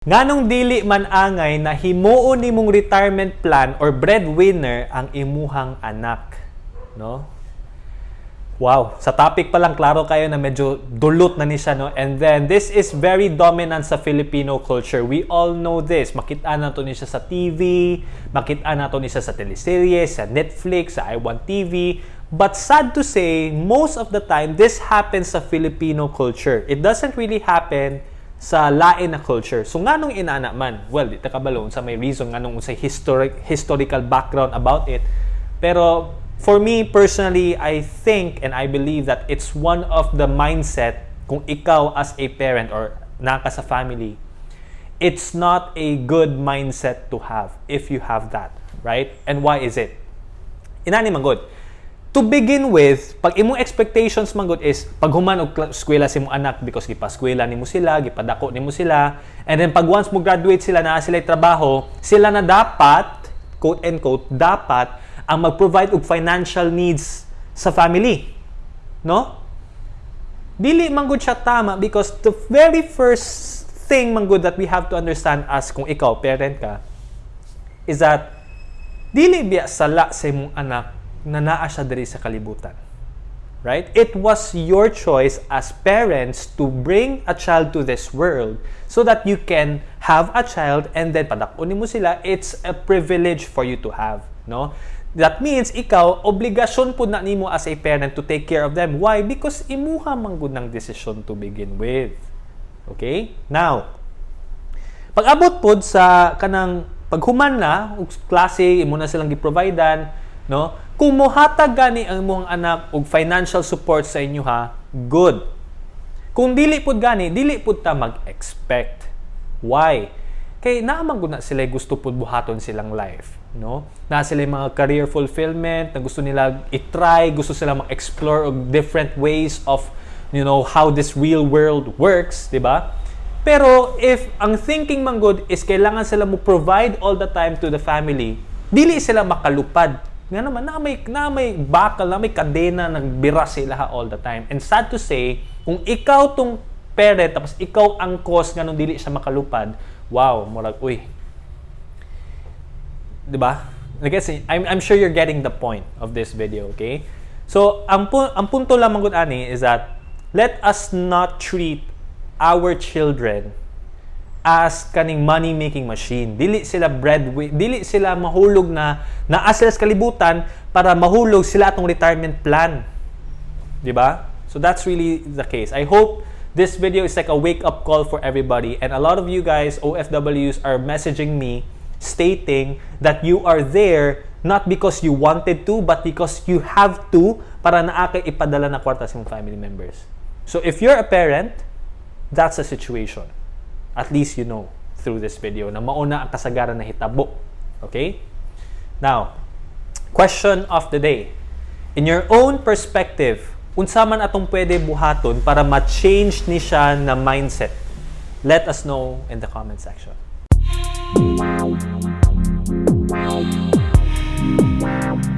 Nganong dili man angay na himuon nimong retirement plan or breadwinner ang imuhang anak, no? Wow, sa topic pa lang klaro kayo na medyo dulot na ni siya, no? And then this is very dominant sa Filipino culture. We all know this. Makita na to ni siya sa TV, makita na to ni siya sa teleserye, sa Netflix, sa iWant TV. But sad to say, most of the time this happens sa Filipino culture. It doesn't really happen sa lain na culture. So nga nung inana man, well, di kabalon sa may reason nga nung sa historic, historical background about it. Pero for me personally, I think and I believe that it's one of the mindset kung ikaw as a parent or naka sa family, it's not a good mindset to have if you have that, right? And why is it? Inani man good to begin with, pag imong expectations man good is pag human og eskwela si mong anak because gipaskwela nimo sila, gipadako nimo sila, and then pag once mo graduate sila na sila trabaho, sila na dapat quote and quote dapat ang mag-provide og financial needs sa family. No? Dili man siya tama because the very first thing man good that we have to understand as kung ikaw parent ka is that dili biya sala sa imong anak na naa siya diri sa kalibutan. Right? It was your choice as parents to bring a child to this world so that you can have a child and then padakunin mo sila. It's a privilege for you to have. No? That means ikaw, obligasyon po na nimo as a parent to take care of them. Why? Because imuha man gud ng decision to begin with. Okay? Now, pag abot pod sa kanang paghuman na, klase, imo na silang giprovidean, no? Kung mohatag gani ang imong anak og financial support sa inyo ha, good. Kung dili pud gani, dili pud ta mag-expect. Why? Kay naamang na sila gusto pud buhaton silang life, no? Na sila mga career fulfillment, na gusto nila i-try, gusto sila mag-explore og different ways of you know how this real world works, di ba? Pero if ang thinking man good is kailangan sila mo provide all the time to the family, dili sila makalupad nga naman, na may, na may bakal, na may kadena, nagbira sila all the time. And sad to say, kung ikaw tong parent, tapos ikaw ang cause nga nung dili siya makalupad, wow, murag, uy. Ba? I guess, I'm, I'm sure you're getting the point of this video, okay? So, ang, pu- ang punto lamang gud ani is that let us not treat our children as kaning money making machine. Dili sila bread dili sila mahulog na naa sila sa kalibutan para mahulog sila atong retirement plan. 'Di ba? So that's really the case. I hope this video is like a wake up call for everybody and a lot of you guys OFWs are messaging me stating that you are there not because you wanted to but because you have to para naa kay ipadala na kwarta sa family members. So if you're a parent, that's a situation at least you know through this video na mauna ang kasagaran na hitabo. Okay? Now, question of the day. In your own perspective, unsa man atong pwede buhaton para ma-change ni siya na mindset? Let us know in the comment section. Wow.